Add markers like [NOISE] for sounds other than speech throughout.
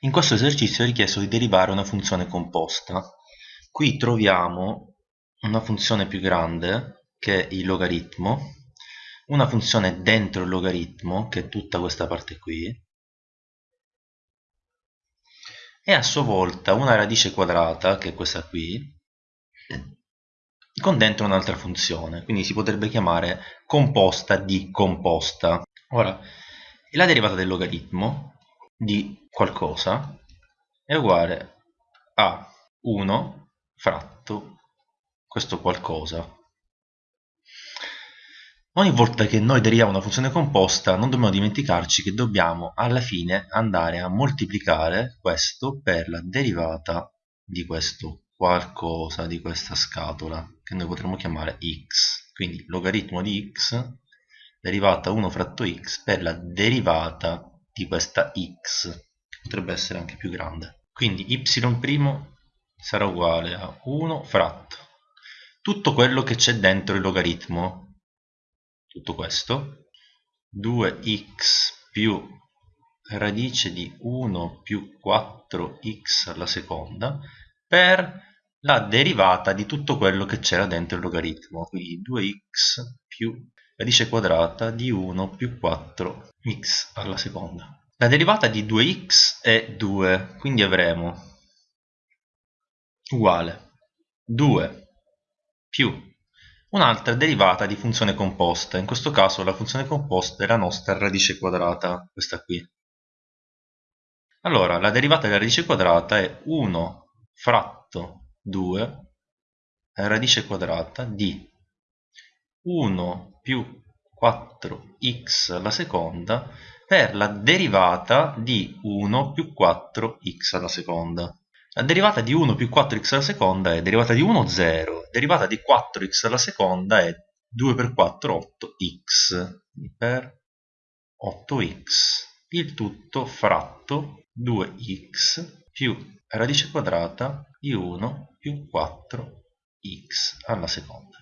In questo esercizio è richiesto di derivare una funzione composta. Qui troviamo una funzione più grande, che è il logaritmo, una funzione dentro il logaritmo, che è tutta questa parte qui, e a sua volta una radice quadrata, che è questa qui, con dentro un'altra funzione, quindi si potrebbe chiamare composta di composta. Ora, la derivata del logaritmo di qualcosa è uguale a 1 fratto questo qualcosa. Ogni volta che noi deriviamo una funzione composta non dobbiamo dimenticarci che dobbiamo alla fine andare a moltiplicare questo per la derivata di questo qualcosa, di questa scatola, che noi potremmo chiamare x. Quindi logaritmo di x derivata 1 fratto x per la derivata di questa x, potrebbe essere anche più grande. Quindi y' sarà uguale a 1 fratto tutto quello che c'è dentro il logaritmo, tutto questo, 2x più radice di 1 più 4x alla seconda per la derivata di tutto quello che c'era dentro il logaritmo, quindi 2x più radice quadrata di 1 più 4x alla seconda. La derivata di 2x è 2, quindi avremo uguale 2 più un'altra derivata di funzione composta, in questo caso la funzione composta è la nostra radice quadrata, questa qui. Allora, la derivata della radice quadrata è 1 fratto 2 radice quadrata di 1 più 4x alla seconda per la derivata di 1 più 4x alla seconda. La derivata di 1 più 4x alla seconda è derivata di 1 0, derivata di 4x alla seconda è 2 per 4 8x per 8x, il tutto fratto 2x più radice quadrata di 1 più 4x alla seconda.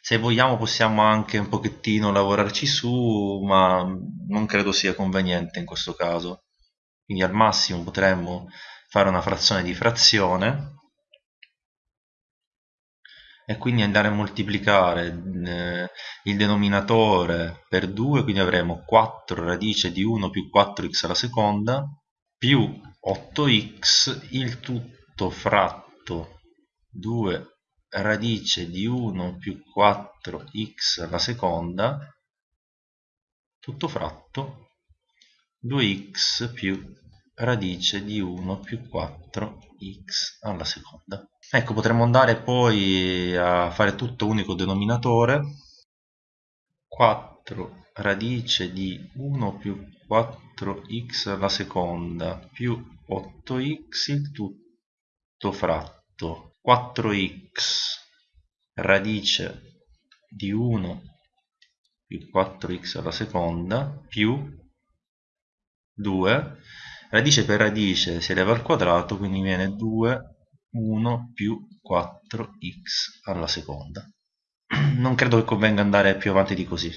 Se vogliamo possiamo anche un pochettino lavorarci su ma non credo sia conveniente in questo caso. Quindi al massimo potremmo fare una frazione di frazione e quindi andare a moltiplicare eh, il denominatore per 2 quindi avremo 4 radice di 1 più 4x alla seconda più 8x il tutto fratto 2 radice di 1 più 4x alla seconda tutto fratto 2x più radice di 1 più 4x alla seconda. Ecco potremmo andare poi a fare tutto unico denominatore. 4 radice di 1 più 4x alla seconda più 8x il tutto fratto. 4x radice di 1 più 4x alla seconda più 2 radice per radice si eleva al quadrato quindi viene 2 1 più 4x alla seconda. [CLEARS THROAT] Non credo che convenga andare più avanti di così